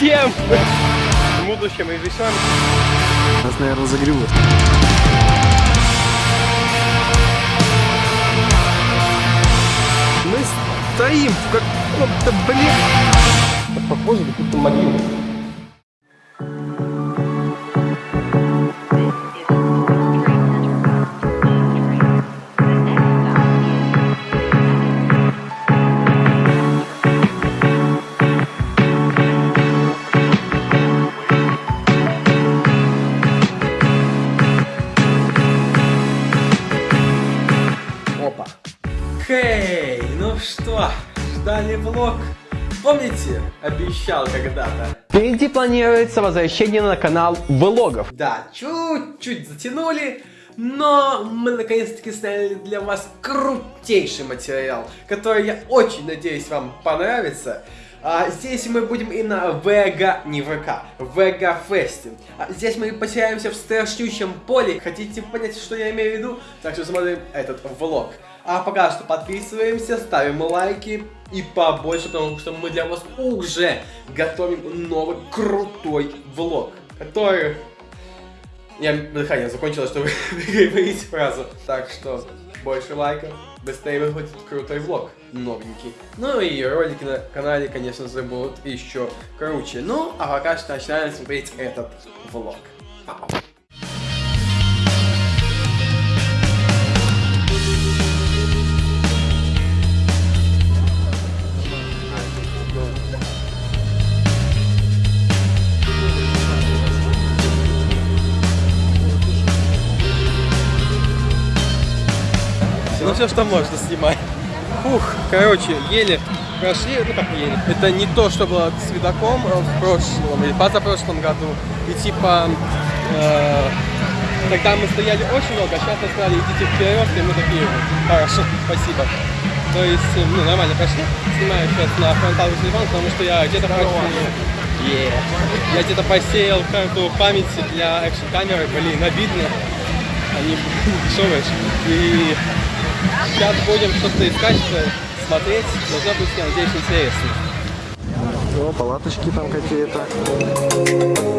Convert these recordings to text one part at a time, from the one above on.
Всем! В будущем и весен. Нас, наверное, загребут. Мы стоим в каком-то, блин... Похоже, как будто могила. Что, ждали влог? Помните, обещал когда-то? Впереди планируется возвращение на канал влогов. Да, чуть-чуть затянули, но мы наконец-таки сняли для вас крутейший материал, который, я очень надеюсь, вам понравится. А, здесь мы будем и на Вега, не ВК, Вега Фесте. А, здесь мы потеряемся в страшнющем поле. Хотите понять, что я имею в виду? Так что смотрим этот влог. А пока что подписываемся, ставим лайки и побольше, потому что мы для вас уже готовим новый крутой влог, который... Я дыхание закончилось, чтобы говорить фразу. Так что больше лайков, быстрее выходит крутой влог, новенький. Ну и ролики на канале, конечно же, будут еще круче. Ну, а пока что начинаем смотреть этот влог. Пау. Ну все, что можно снимать. Фух, короче, еле прошли, ну как еле. Это не то, что было с видаком э, в прошлом или позапрошлом году. И типа, э, тогда мы стояли очень долго, а сейчас нас сказали, идите вперед, и мы такие, хорошо, спасибо. То есть, э, ну, нормально прошли. Снимаю сейчас на фронталку телефон, потому что я где-то посеял. Yeah. Я где-то посеял карту памяти для экшн камеры, блин, обидно. Они дешевые. И Сейчас будем что-то искать, смотреть. Должно быть, я надеюсь, интересно. О, палаточки там какие-то.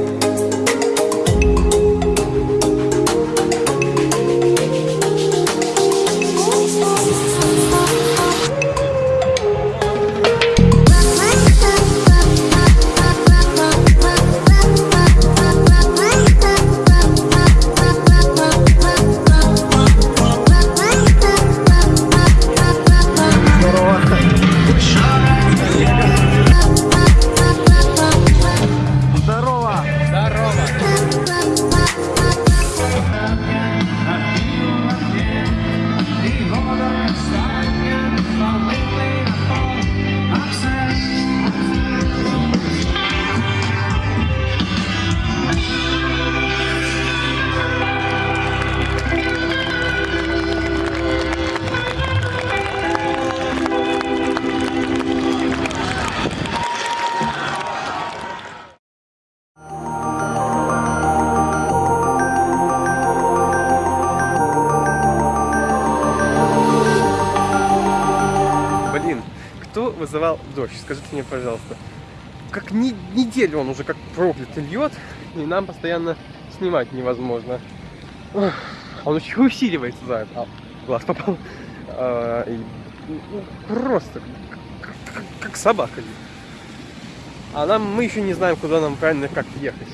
Вызывал дождь? Скажите мне, пожалуйста. Как ни- неделю он уже как проклятый льет, и нам постоянно снимать невозможно. Он еще усиливается за это. А, глаз попал. А, и, ну, просто как, как- как собака. А нам мы еще не знаем, куда нам правильно как ехать.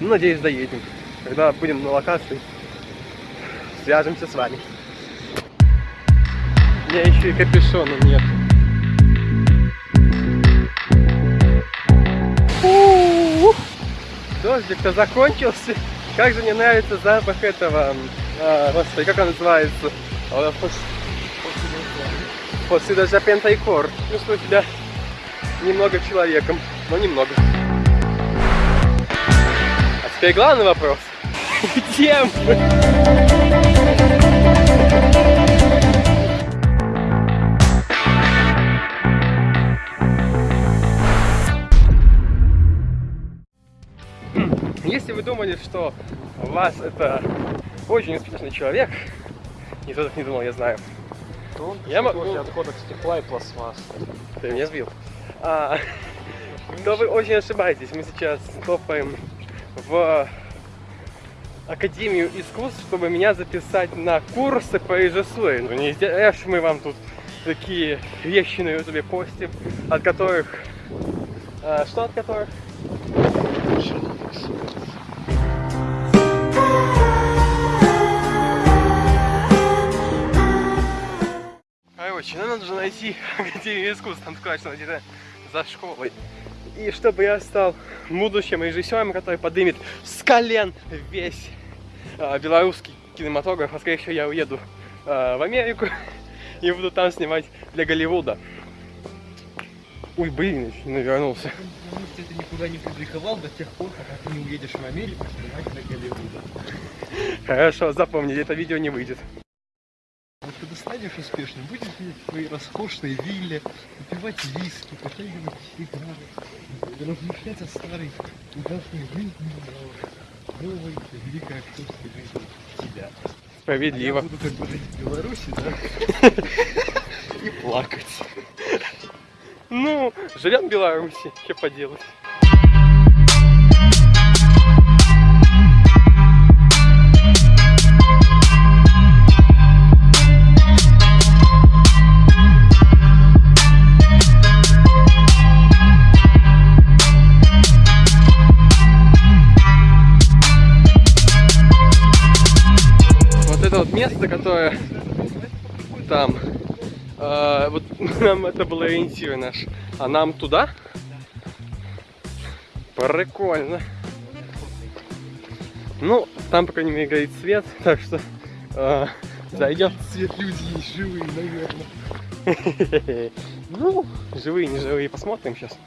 Ну, надеюсь, доедем. Когда будем на локации, свяжемся с вами. У меня еще и капюшона нет. Дождик-то закончился. Как же мне нравится запах этого. а, господи, как он называется? А, пос- После дождя пентайкор. Чувствую себя немного человеком, но немного. А теперь главный вопрос. Где мы? Думали, что вас это очень успешный человек, никто так не думал, я знаю. Я могу- отходов стекла и пластмасс. Ты меня сбил. А, то вы очень ошибаетесь. Мы сейчас топаем в Академию искусств, чтобы меня записать на курсы по режиссуре. Ну не зря ж мы вам тут такие вещи на ютубе постим, от которых... а, что от которых? Короче, нам надо же найти Академию искусств, там что она где-то за школой. И чтобы я стал будущим режиссером, который поднимет с колен весь а, белорусский кинематограф, а скорее всего я уеду а, в Америку и буду там снимать для Голливуда. Ой, блин, не навернулся. Ты это никуда не публиковал до тех пор, пока ты не уедешь в Америку снимать на Голливуда. Хорошо, запомните, это видео не выйдет. Станешь успешным, будешь сидеть в своей роскошной вилле, выпивать виски, потягивать сигары, размышлять о старой ужасной жизни, но новой великой актерской жизни тебя. А я Справедливо. буду как бы жить в Беларуси, да? И плакать. Ну, живем в Беларуси, что поделать. Место, которое там, э, вот нам это был ориентир наш, а нам туда? Прикольно. Ну, там, по крайней мере, горит свет, так что э, зайдем. Свет люди есть живые, наверное. Ну, живые, не живые, посмотрим сейчас.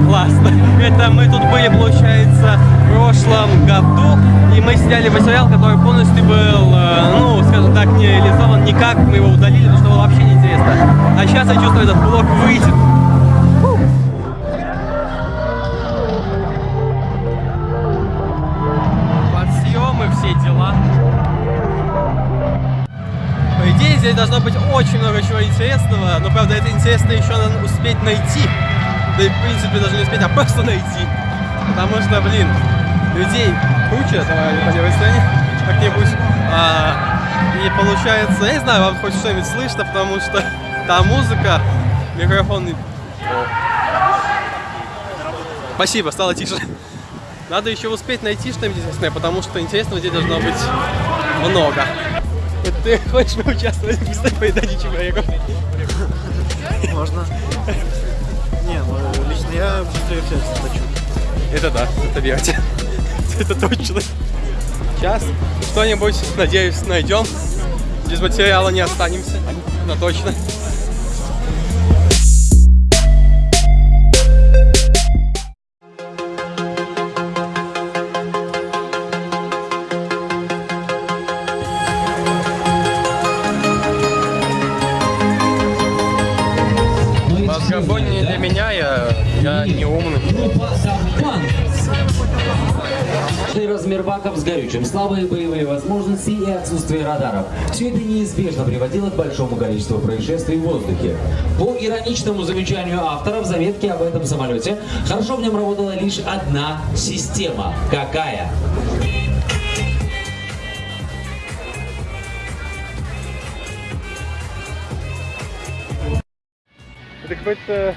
Это классно. Это мы тут были, получается, в прошлом году, и мы сняли материал, который полностью был, э, ну, скажем так, не реализован никак, мы его удалили, потому что было вообще неинтересно. А сейчас я чувствую, этот блок выйдет. Подсъемы, все дела. По идее, здесь должно быть очень много чего интересного, но, правда, это интересно еще успеть найти. Да и, в принципе, даже не успеть, а просто найти. Потому что, блин, людей куча, давай по левой стороне, как-нибудь. А, и получается, я не знаю, вам хоть что-нибудь слышно, потому что там музыка, микрофон... Спасибо, стало тише. Надо еще успеть найти что-нибудь интересное, потому что интересного здесь должно быть много. Ты хочешь поучаствовать в быстрой поедании чебуреков? Можно? Я быстрее всех хочу. Это да, это верьте. Это точно. Сейчас что-нибудь, надеюсь, найдем. Без материала не останемся. Это точно. Горючим, слабые боевые возможности и отсутствие радаров. Все это неизбежно приводило к большому количеству происшествий в воздухе. По ироничному замечанию автора в заметке об этом самолете, хорошо в нем работала лишь одна система. Какая? Это какой-то...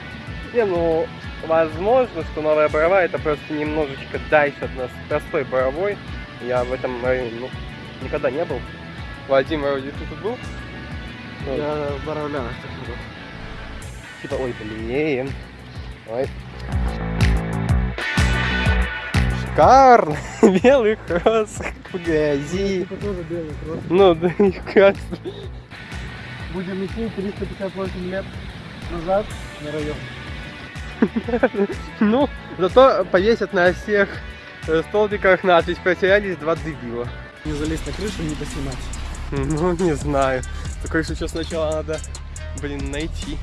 Не, ну, возможно, что новая Борова это просто немножечко дальше от нас простой Боровой. Я в этом районе, ну, никогда не был. Вадим, вроде ты тут был? Ну, Я в Боровлянах так буду. Типа, ой, блин. Ой. Шикарно! Белый кросс в грязи. Это тоже белый кросс. Ну, да и красный. Будем идти 358 лет назад на район. Ну, зато повесят на всех столбиках надпись «Потерялись два дебила». Не залезть на крышу, не поснимать. Ну, не знаю. Если сейчас сначала надо, блин, найти.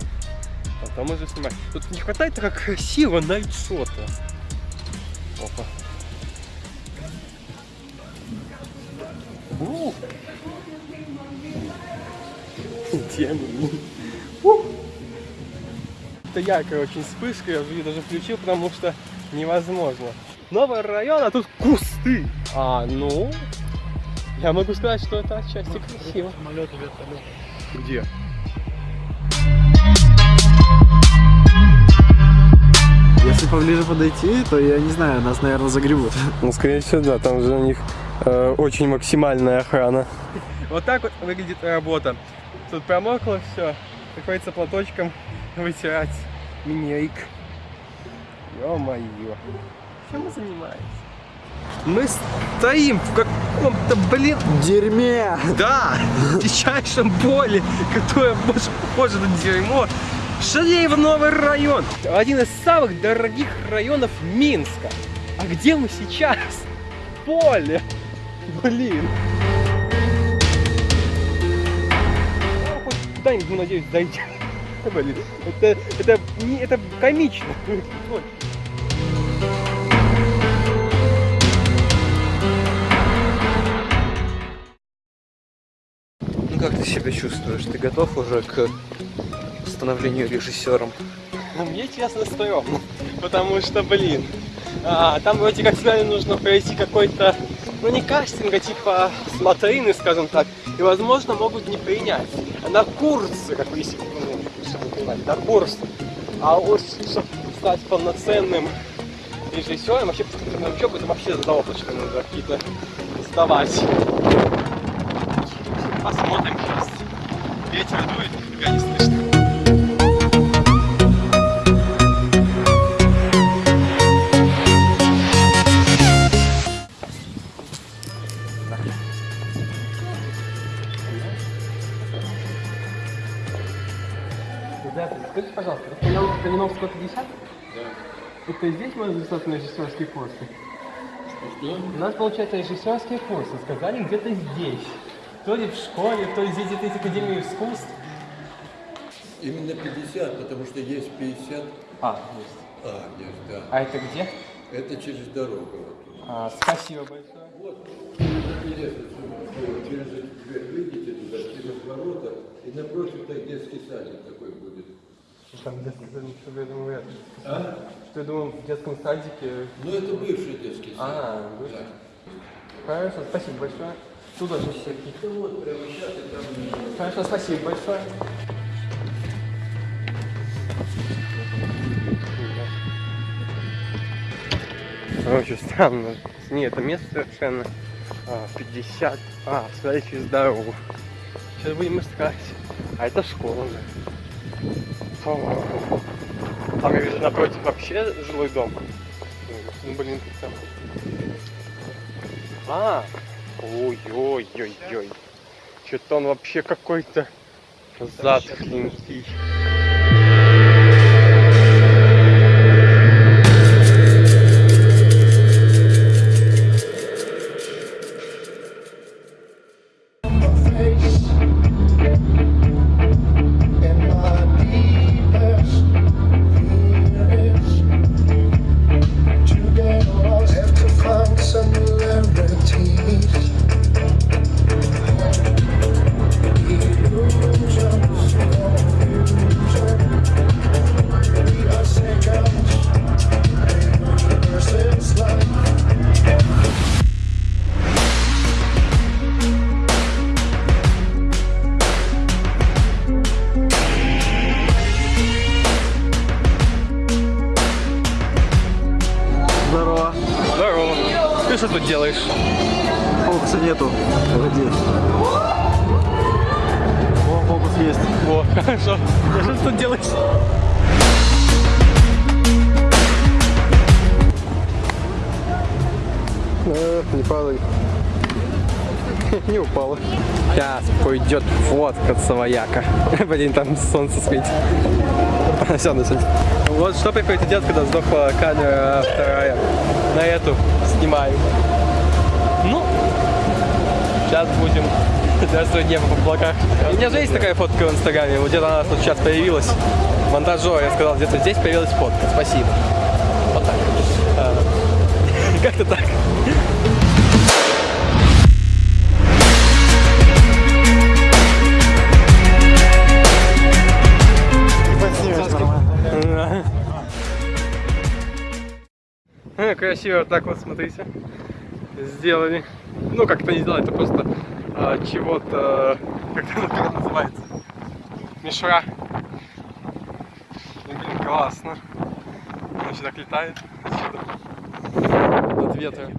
Потом уже снимать. Тут не хватает так красиво найдшота. Опа. У. У. Это яркая очень вспышка, я уже даже включил, потому что невозможно. Новый район, а тут кусты. А, ну, я могу сказать, что это отчасти красиво. Самолет, вертолет. Где? Если поближе подойти, то я не знаю, нас, наверное, загребут. Ну, скорее всего, да, там же у них э, очень максимальная охрана. Вот так вот выглядит работа. Тут промокло все, приходится платочком вытирать минерик. Ё-моё. Чем мы занимаемся? Мы стоим в каком-то, блин, Дерьме! Да, дичайшем поле, которое больше похоже на дерьмо. Шалеево новый район. Один из самых дорогих районов Минска. А где мы сейчас? Поле. Блин. Ну, хоть Куда-нибудь, мы, надеюсь, дойдем. Блин, это, это, не, это комично. себя чувствуешь? Ты готов уже к становлению режиссером? Ну, мне честно стрёмно, потому что, блин, а, там вроде как сказали, нужно пройти какой-то, ну не кастинг, а типа смотрины, скажем так, и, возможно, могут не принять. На курсы, как себе, ну, чтобы вы понимали, на курсы. А уж, чтобы стать полноценным режиссером, вообще, на учебу это вообще заоблачно нужно какие-то сдавать. Посмотрим. Ветер дует, нифига не слышно. Ребята, скажите, пожалуйста, это Калиновского 50? Да. Это здесь можно записаться на режиссерские курсы? Что? У нас, получается, режиссерские курсы. Сказали где-то здесь. То ли в школе, то ли здесь где-то есть Академия искусств. Именно 50, потому что есть 50. А, есть. А, есть, да. А это где? Это через дорогу. Вот. А, спасибо большое. Вот. Интересно, через эту дверь выйдете туда, через ворота, и напротив так детский садик такой будет. Там детский садик, что я думаю. А? Что я думаю, в детском садике. Ну, это бывший детский садик. А, бывший. Да. Хорошо, спасибо большое. Туда же всякие. Вот, прямо сейчас и там... Хорошо, спасибо большое. Очень странно. Не, это место совершенно а, 50. А, смотри через дорогу. Сейчас будем искать. А это школа же. Фу. Там я вижу напротив вообще жилой дом. Ну, блин, тут там А, ой-ой-ой-ой. Что-то он вообще какой-то затхленький. Там солнце светит. Все, на солнце. Вот что приходится делать, когда сдохла камера вторая. На эту снимаю. Ну, сейчас будем Здравствуй, небо в облаках. У меня же есть такая фотка в инстаграме, вот где-то она тут сейчас появилась. Монтажер, я сказал, где-то здесь появилась фотка. Спасибо. Вот так. А, Как-то так. Красиво так вот, смотрите. Сделали. Ну, как-то не сделали, это просто а, чего-то, как это называется? Мишура. Ну, блин, классно. Он сюда летает. Отсюда. От ветра.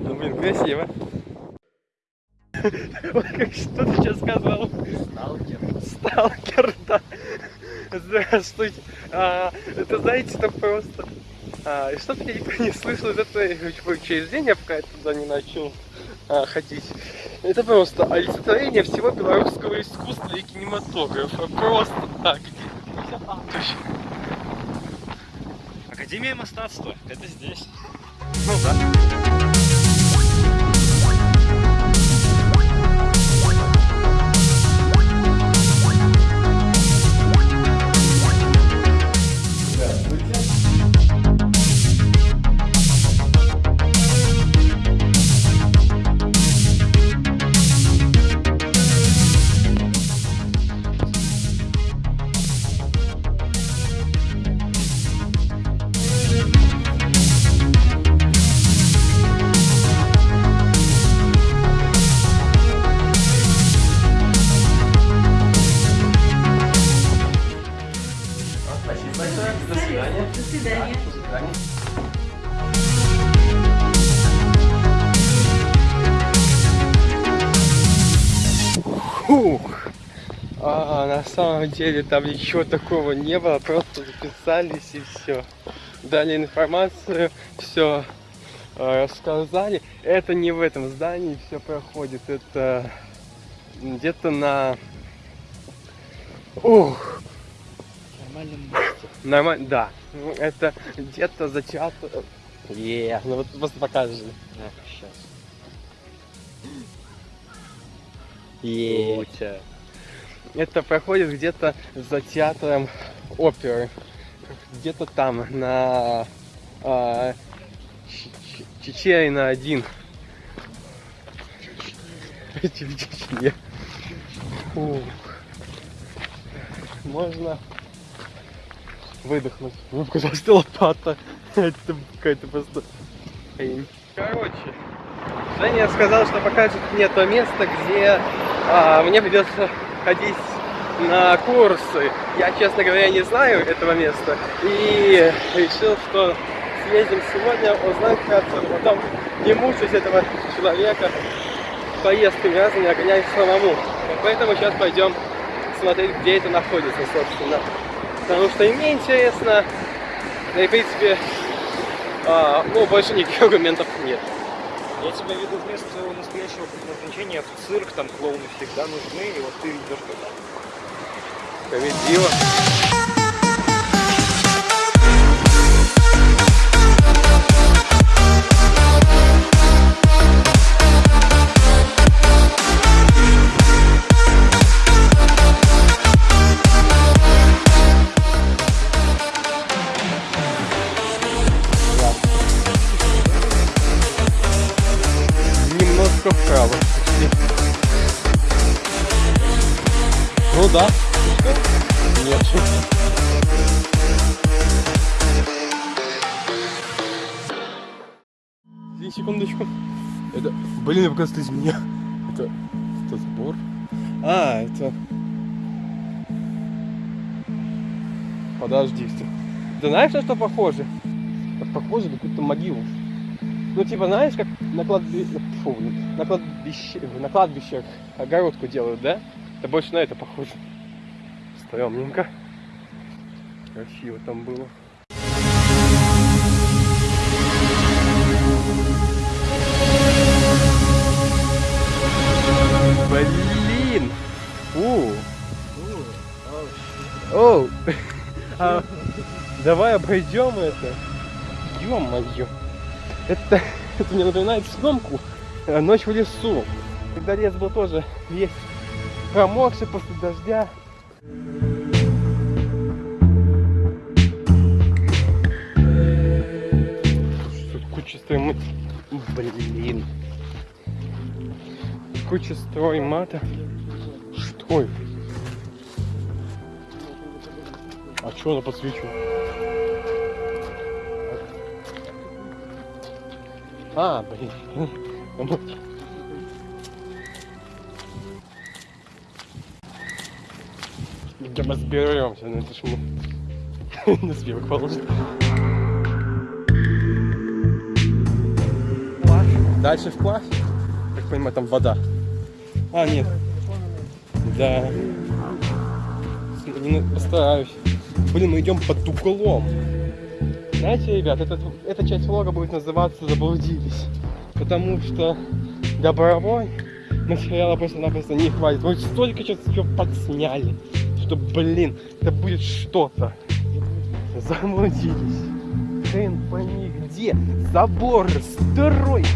Ну, блин, красиво. Ой, как что ты сейчас сказал? Сталкер. Сталкер, да. Здравствуйте. А, это, знаете, это просто... А, и что-то я никто не слышал из этого учреждения, пока я туда не начал а, ходить. Это просто олицетворение всего белорусского искусства и кинематографа. Просто так. Академия мастатства. Это здесь. Ну да. Спасибо самом деле там ничего такого не было, просто записались и все. Дали информацию, все рассказали. Это не в этом здании все проходит, это где-то на... Ух, Нормальным Нормально, да. Это где-то за театр. Е, ну вот просто покажи. сейчас. Е. Это проходит где-то за театром оперы. Где-то там, на Ч- Чечерина один. Чечне. Можно выдохнуть. Показалось, что лопата. Это какая-то просто. Короче, Женя сказал, что покажет мне то место, где а, мне придется ходить на курсы. Я, честно говоря, не знаю этого места. И решил, что съездим сегодня, узнаем вкратце, потом не мучаюсь этого человека поездками разными, а самому. Поэтому сейчас пойдем смотреть, где это находится, собственно. Потому что и мне интересно, да и, в принципе, А, ну, больше никаких аргументов нет. Я тебя веду вместо своего настоящего предназначения в цирк, там клоуны всегда нужны, и вот ты идешь туда. Справедливо. Оказывается, из меня. Это... Это сбор? А, это... Подожди. Ты, ты знаешь, на что похоже? Это похоже на какую-то могилу. Ну, типа, знаешь, как на, кладби... Фу, на, кладбище... на кладбищах огородку делают, да? Это больше на это похоже. Стремненько. Красиво там было. Оу! А, давай обойдем это. Ё-моё! Это, это мне напоминает съемку э, «Ночь в лесу». Когда лес был тоже весь промокший после дождя. Куча строймат... Блин. Куча строймата. Что это? А что она подсвечивает? А, блин. Ну, Да мы разберемся, ну это ж мы на сверх положит. Дальше вплавь. Как понимаю, там вода. А, нет. Да. Не, постараюсь. Блин, мы идем под углом. Знаете, ребят, этот, эта часть влога будет называться «Заблудились». Потому что добровой материала просто-напросто не хватит. Мы столько сейчас все подсняли, что, блин, это будет что-то. Заблудились. Хрен пойми где. Забор, стройка.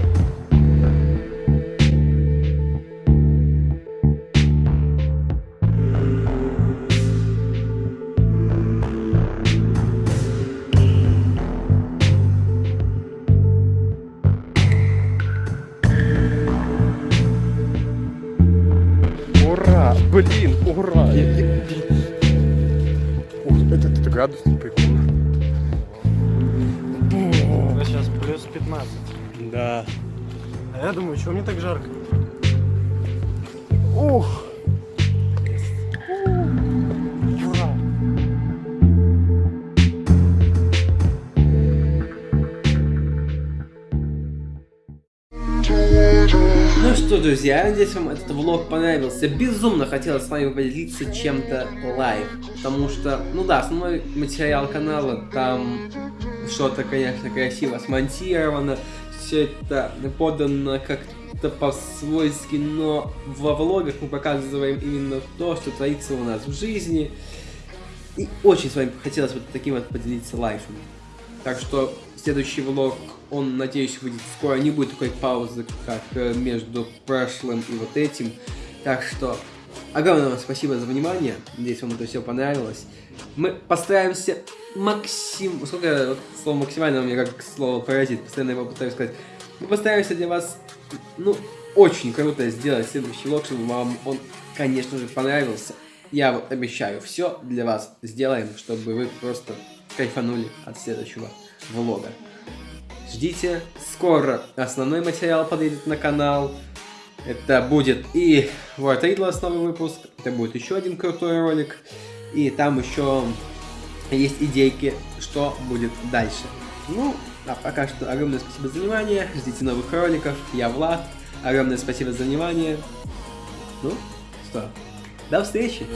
Чего мне так жарко? Ух! Ну что, друзья, надеюсь, вам этот влог понравился. Безумно хотелось с вами поделиться чем-то live. Потому что, ну да, основной материал канала, там что-то, конечно, красиво смонтировано. Все это подано как-то по-свойски, но во влогах мы показываем именно то, что творится у нас в жизни. И очень с вами хотелось вот таким вот поделиться лайфом. Так что следующий влог, он, надеюсь, выйдет скоро. Не будет такой паузы, как э, между прошлым и вот этим. Так что огромное вам спасибо за внимание. Надеюсь, вам это все понравилось. Мы постараемся максим... Сколько слово максимально у меня как слово паразит. Постоянно его пытаюсь сказать. Мы постараемся для вас, ну, очень круто сделать следующий влог, чтобы вам он, конечно же, понравился. Я вот обещаю, все для вас сделаем, чтобы вы просто кайфанули от следующего влога. Ждите, скоро основной материал подойдет на канал. Это будет и World Riddlers новый выпуск, это будет еще один крутой ролик. И там еще есть идейки, что будет дальше. Ну, а пока что огромное спасибо за внимание. Ждите новых роликов. Я Влад. Огромное спасибо за внимание. Ну, что, до встречи!